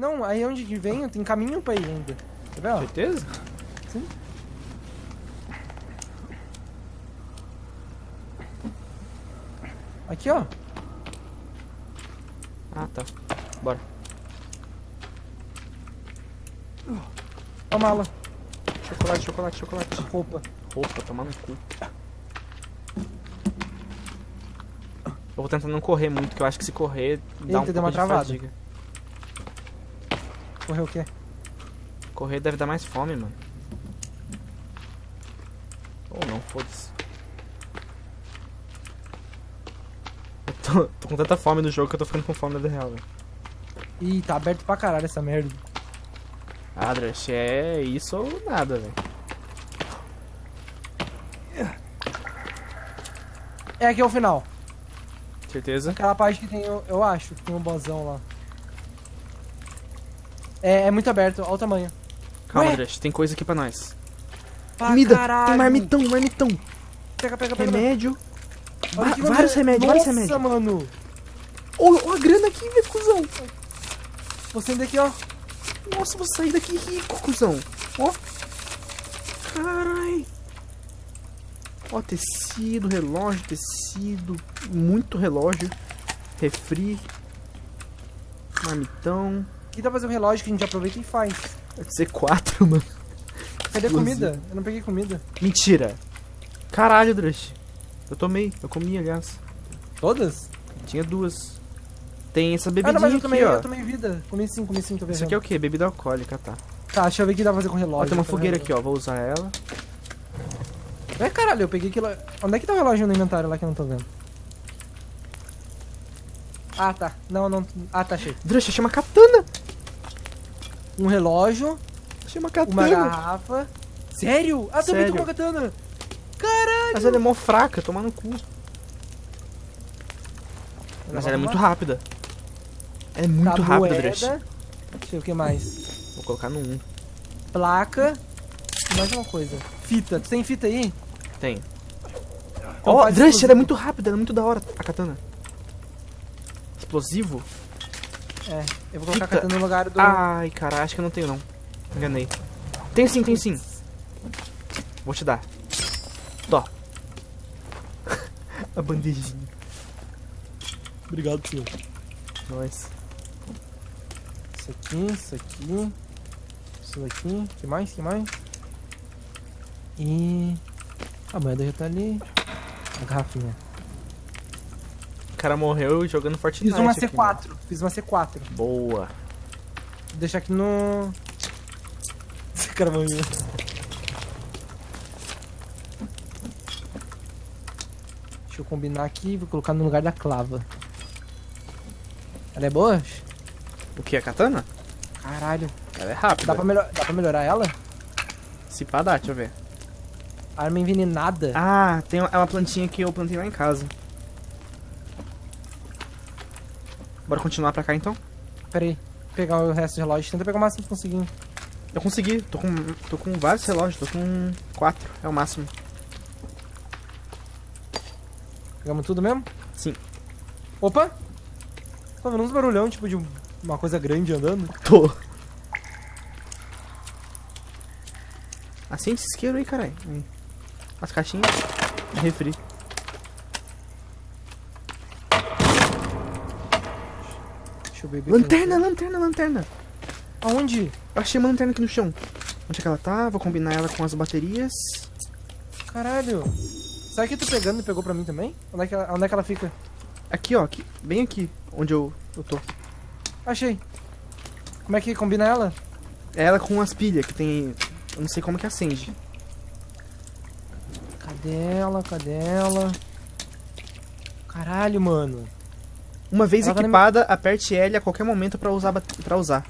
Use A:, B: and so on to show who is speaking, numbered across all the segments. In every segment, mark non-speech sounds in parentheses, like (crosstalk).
A: Não, aí onde que vem, tem caminho pra ir ainda. Tá vendo?
B: Certeza?
A: Sim. Aqui, ó.
B: Ah, tá. Bora.
A: A mala.
B: Chocolate, chocolate, chocolate.
A: Roupa.
B: Roupa, tomar no cu. Eu vou tentar não correr muito, que eu acho que se correr dá um
A: Eita,
B: pouco
A: deu uma
B: de
A: travada.
B: fadiga.
A: Correu o quê?
B: Correr deve dar mais fome, mano. Ou não, foda-se. Eu tô, tô com tanta fome no jogo que eu tô ficando com fome na vida real, velho.
A: Ih, tá aberto pra caralho essa merda.
B: Ah, Drush, é isso ou nada, velho.
A: É aqui é o final.
B: Certeza?
A: Aquela parte que tem, o- eu acho, que tem um bozão lá. É, é muito aberto, olha o tamanho.
B: Calma,
A: Ué?
B: Tem coisa aqui pra nós.
A: Pra
B: Comida!
A: caralho.
B: Tem marmitão, marmitão!
A: Pega, pega, pega.
B: Remédio.
A: Olha aqui,
B: vários remédios,
A: Nossa,
B: vários remédios.
A: mano.
B: Ô, ó a grana aqui, velho, cuzão!
A: Vou sair daqui, ó.
B: Nossa, vou sair daqui rico, cuzão. Ó. Carai. Ó, tecido, relógio, tecido. Muito relógio. Refri. Marmitão.
A: Aqui dá pra fazer um relógio que a gente aproveita e faz.
B: Deve ser quatro, (laughs) mano.
A: Cadê a comida? Eu não peguei comida.
B: Mentira. Caralho, Drush. Eu tomei. Eu comi, aliás.
A: Todas?
B: Tinha duas. Tem essa
A: Ah,
B: bebidinha
A: não, mas eu
B: aqui,
A: tomei,
B: ó.
A: eu tomei vida. Comi sim, comi sim, tô vendo.
B: Isso aqui é o que? Bebida alcoólica, tá.
A: Tá, deixa eu ver o que dá pra fazer com relógio.
B: Ó, tem uma
A: Tá
B: fogueira
A: vendo?
B: aqui, ó. Vou usar ela.
A: É, caralho, eu peguei aquilo. Onde é que tá o relógio no inventário lá que eu não tô vendo? Ah, tá. Não, não. Ah, tá, achei.
B: Drush, chama katana.
A: Um relógio,
B: Chama
A: uma
B: katana.
A: garrafa. Sério? Ah, também tô com a katana. Caralho.
B: Mas ela é mó fraca, toma no cu. Mas ela é muito rápida. Ela é muito
A: Tá,
B: rápida. Drush.
A: Deixa eu ver o que mais.
B: Vou colocar no 1.
A: Placa. E mais uma coisa. Fita. Tu tem fita aí?
B: Tem.
A: Então
B: Ó, Drush,
A: explosivo.
B: ela é muito rápida, ela é muito da hora, a katana. Explosivo?
A: É. Eu vou colocar
B: Fita.
A: a katana no lugar do.
B: Ai, cara, acho que eu não tenho não. Enganei. Tem sim, tem sim. Vou te dar. Tó. (laughs) a bandejinha.
A: Obrigado, senhor.
B: Nós.
A: Isso aqui, isso aqui. Isso aqui. que mais? que mais? E. A moeda já tá ali. A garrafinha.
B: O cara morreu jogando Fortnite.
A: Fiz uma
B: aqui,
A: C4. Fiz uma C4.
B: mano. Boa.
A: Vou deixar aqui no. Esse cara morreu. Deixa eu combinar aqui. Vou colocar no lugar da clava. Ela é boa?
B: O que, a katana?
A: Caralho.
B: Ela é rápida.
A: Dá pra, melhor... Dá pra melhorar ela?
B: Se pá, dá, deixa eu ver.
A: Arma envenenada.
B: Ah, tem é uma plantinha que eu plantei lá em casa. Bora continuar pra cá então?
A: Pera aí. Vou pegar o resto do relógio. Tenta pegar o máximo que conseguir.
B: Eu consegui, tô com, tô com vários relógios, tô com quatro, é o máximo.
A: Pegamos tudo mesmo?
B: Sim.
A: Opa! Tô vendo uns barulhão, tipo de um- uma coisa grande andando.
B: Tô. Acende esse isqueiro aí, caralho. As caixinhas. Refri.
A: Deixa eu beber.
B: Lanterna, lanterna, lanterna.
A: Aonde?
B: Eu achei uma lanterna aqui no chão. Onde é que ela tá? Vou combinar ela com as baterias.
A: Caralho. Sabe que tu pegando e pegou pra mim também? Onde é que ela, onde é que ela fica?
B: Aqui, ó. Aqui, bem aqui. Onde eu, eu tô.
A: Achei. Como é que combina ela?
B: É ela com as pilhas que tem... Eu não sei como que acende.
A: Cadê ela? Cadê ela? Caralho, mano.
B: Uma vez
A: Ela tá
B: equipada, aperte L a qualquer momento pra usar, pra usar.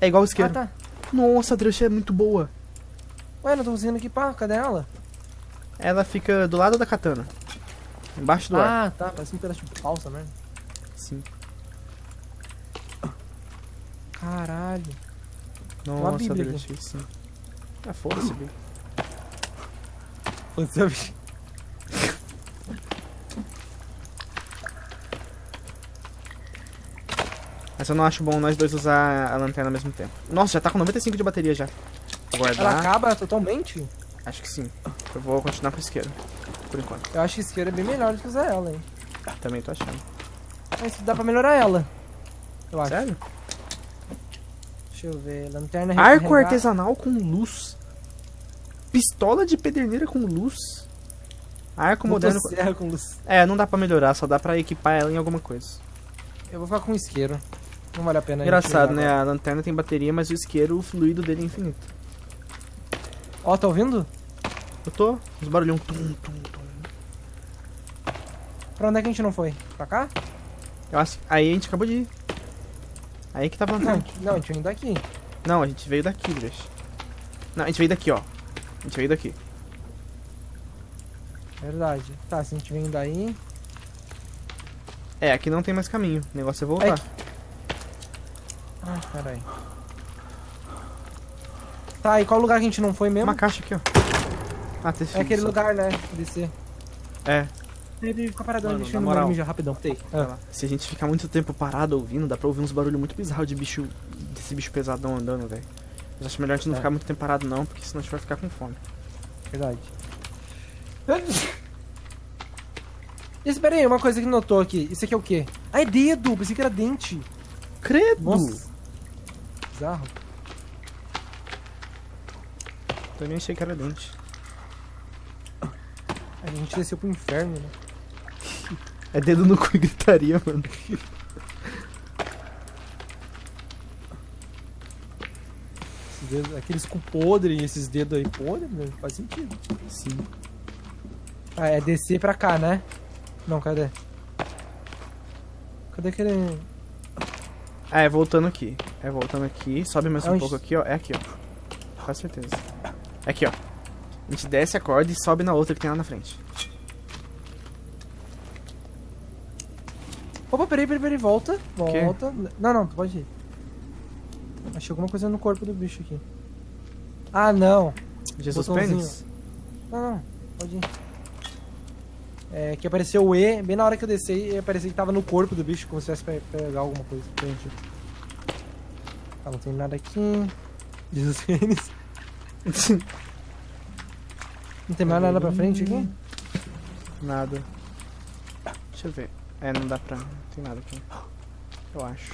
B: É igual o
A: Ah,
B: isqueiro.
A: tá.
B: Nossa, a Drush é muito boa.
A: Ué, não tô conseguindo equipar. Cadê ela?
B: Ela fica do lado da katana. Embaixo do ar.
A: Ah, tá. Parece um pedaço de essa merda.
B: Sim.
A: Caralho.
B: Nossa, Drush, sim. Ah, foda-se,
A: bicho.
B: Mas eu não acho bom nós dois usar a lanterna ao mesmo tempo. Nossa, já tá com 95 de bateria já. Vou
A: Ela
B: guardar.
A: acaba totalmente?
B: Acho que sim. Eu vou continuar com o isqueiro. Por enquanto.
A: Eu acho que isqueiro é bem melhor do que usar ela, hein?
B: Também tô achando.
A: Mas dá pra melhorar ela. Eu acho.
B: Sério?
A: Deixa eu ver. Lanterna
B: Arco
A: recarregar.
B: artesanal com luz. Pistola de pederneira com luz. Arco moderno. com-
A: com luz.
B: É, não dá pra melhorar, só dá pra equipar ela em alguma coisa.
A: Eu vou ficar com isqueiro. Não vale a pena. a
B: Engraçado,
A: jogar
B: né?
A: agora.
B: A lanterna tem bateria, mas o isqueiro, o fluido dele é infinito.
A: Ó, tá ouvindo?
B: Eu tô. Os barulhão. Tum, tum, tum.
A: Pra onde é que a gente não foi? Pra cá?
B: Eu acho. Aí a gente acabou de ir. Aí que tava a
A: Não, não, a gente veio daqui.
B: Não, a gente veio daqui, deixa. Não, a gente veio daqui, ó. A gente veio daqui.
A: Verdade. Tá, se a gente vem daí.
B: É, aqui não tem mais caminho. O negócio é voltar.
A: Ai, caralho. Tá, e qual lugar que a gente não foi mesmo?
B: Uma caixa aqui, ó. Ah, tem
A: É aquele lugar, né? Descer.
B: É.
A: Ele fica paradão,
B: Mano,
A: deixa eu
B: moral.
A: mijar rapidão.
B: Vai
A: Ah.
B: Se a gente ficar muito tempo parado ouvindo, dá pra ouvir uns barulhos muito bizarros de bicho. desse bicho pesadão andando, velho. Mas acho melhor a gente não
A: É.
B: ficar muito tempo parado, não, porque senão a gente vai ficar com fome.
A: Verdade. (laughs) Espera aí, uma coisa que notou aqui. Isso aqui é o quê? Ah, é dedo! Pensei que era dente.
B: Credo!
A: Nossa. Bizarro.
B: Também achei que era dente.
A: A gente desceu pro inferno, né?
B: É dedo no cu e gritaria, mano.
A: Dedos, aqueles com podre e esses dedos aí podres, né? Faz sentido.
B: Sim.
A: Ah, é descer pra cá, né? Não, cadê? Cadê aquele...
B: Ah, é voltando aqui. É voltando aqui. Sobe mais um pouco aqui, ó. É aqui, ó. Com certeza. É aqui, ó. A gente desce a corda e sobe na outra que tem lá na frente.
A: Opa, peraí, peraí, peraí, volta. Volta. Não, não, pode ir. Achei alguma coisa no corpo do bicho aqui. Ah, não.
B: Jesus
A: Botãozinho.
B: Pênis?
A: Não, não, pode ir. É, que apareceu o E, bem na hora que eu desci, apareceu que tava no corpo do bicho, como se tivesse pra pegar alguma coisa. Gente. Tá, não tem nada aqui. (laughs) Jesus Pênis. (laughs) Não tem mais nada pra frente aqui?
B: Nada. Deixa eu ver. É, não dá pra. Não tem nada aqui. Eu acho.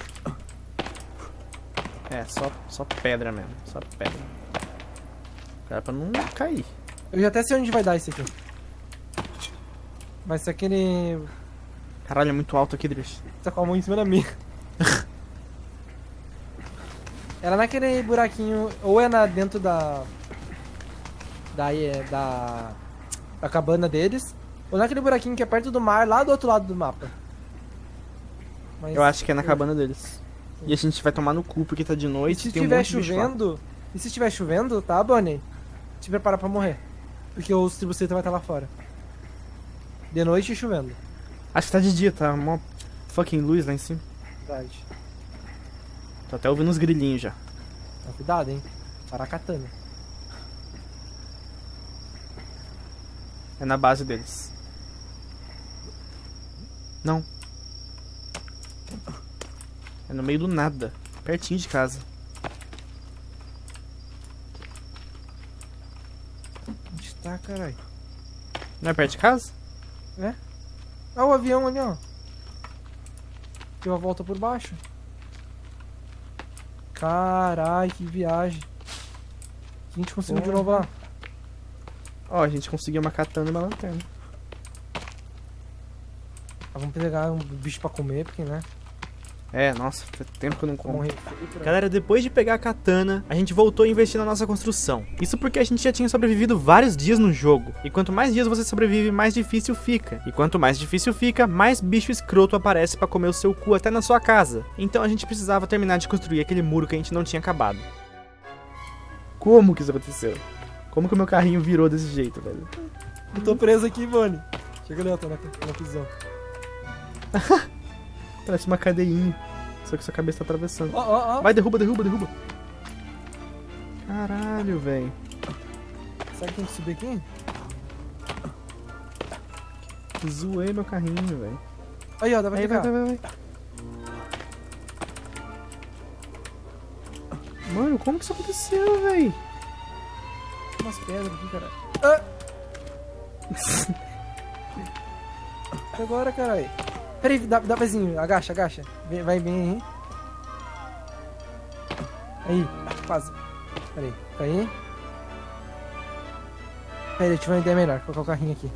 B: É, só, só pedra mesmo. Só pedra. Cara, pra não cair.
A: Eu já até sei onde vai dar isso aqui. Mas se aquele.
B: Caralho, é muito alto aqui, Drish.
A: Tá com a mão em cima da minha. Era naquele buraquinho, ou é na, dentro da. Da, é, da. Da cabana deles, ou naquele buraquinho que é perto do mar, lá do outro lado do mapa. Mas,
B: Eu acho que é na cabana deles. E a gente vai tomar no cu porque tá de noite
A: se
B: e um
A: estiver
B: lá.
A: chovendo. E se estiver chovendo, tá, Bonnie? Te prepara pra morrer. Porque os tribucetas vai estar lá fora. De noite e chovendo.
B: Acho que tá de dia, tá? Mó fucking luz lá em cima.
A: Verdade.
B: Tô até ouvindo uns grilinhos já.
A: Então, cuidado, hein? Paracatana.
B: É na base deles. Não. É no meio do nada. Pertinho de casa.
A: Onde tá, caralho?
B: Não é perto de casa?
A: Ah, o avião ali, ó. Deu a volta por baixo. Caralho, que viagem. A gente conseguiu de
B: Porra.
A: novo lá.
B: Ó, a gente conseguiu uma katana e uma lanterna.
A: Ah, vamos pegar um bicho pra comer, porque, né?
B: É, nossa, faz tempo que eu não como. Galera, depois de pegar a katana, a gente voltou a investir na nossa construção. Isso porque a gente já tinha sobrevivido vários dias no jogo. E quanto mais dias você sobrevive, mais difícil fica. E quanto mais difícil fica, mais bicho escroto aparece pra comer o seu cu até na sua casa. Então a gente precisava terminar de construir aquele muro que a gente não tinha acabado. Como que isso aconteceu? Como que o meu carrinho virou desse jeito, velho?
A: Eu tô preso aqui, Bonnie. Chega ali, ó, tô na, na prisão. (laughs)
B: Parece uma cadeinha. Só que sua cabeça tá atravessando.
A: Ó, ó, ó.
B: Vai, derruba, derruba, derruba. Caralho, velho.
A: Será que tem que subir aqui?
B: Zoei meu carrinho, velho.
A: Aí, ó, dá pra
B: Aí, vai, vai, vai, vai. Mano, como que isso aconteceu, véi?
A: Tem umas pedras aqui, cara. Ah! (laughs) Agora, caralho. Peraí, dá, dá pezinho. Agacha, agacha. Vai bem aí. Aí, quase. Peraí, aí. Peraí, eu tive uma ideia melhor. Vou colocar o carrinho aqui.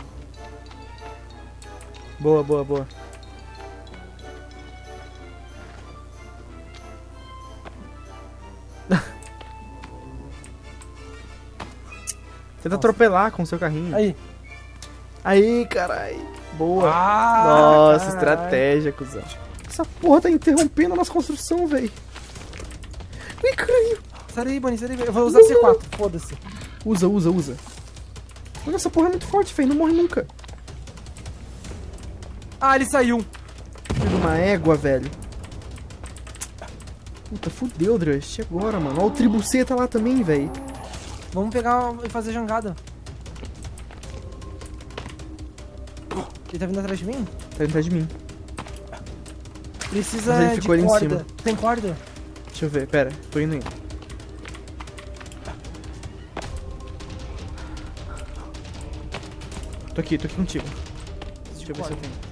B: Boa, boa, boa. (laughs) Tenta atropelar com o seu carrinho.
A: Aí.
B: Aí, carai. Boa.
A: Ah,
B: Nossa, estratégia, cuzão. Essa porra tá interrompendo a nossa construção, velho. Ih, caralho.
A: Sai daí, Bonnie, sai daí. Eu vou usar
B: Não,
A: C4, foda-se.
B: Usa, usa, usa. Mano, essa porra é muito forte, velho. Não morre nunca.
A: Ah, ele saiu.
B: Filho de uma égua, velho. Puta, fudeu, Drust. E agora, mano? Olha o tribuceta lá também, velho.
A: Vamos pegar e fazer jangada. Ele tá vindo atrás de mim?
B: Tá atrás de mim.
A: Precisa
B: Mas ele
A: de
B: ficou ali em
A: corda.
B: cima.
A: Tem corda?
B: Deixa eu ver, pera. Tô indo aí. Tô aqui, tô aqui contigo. Deixa eu ver se eu tenho.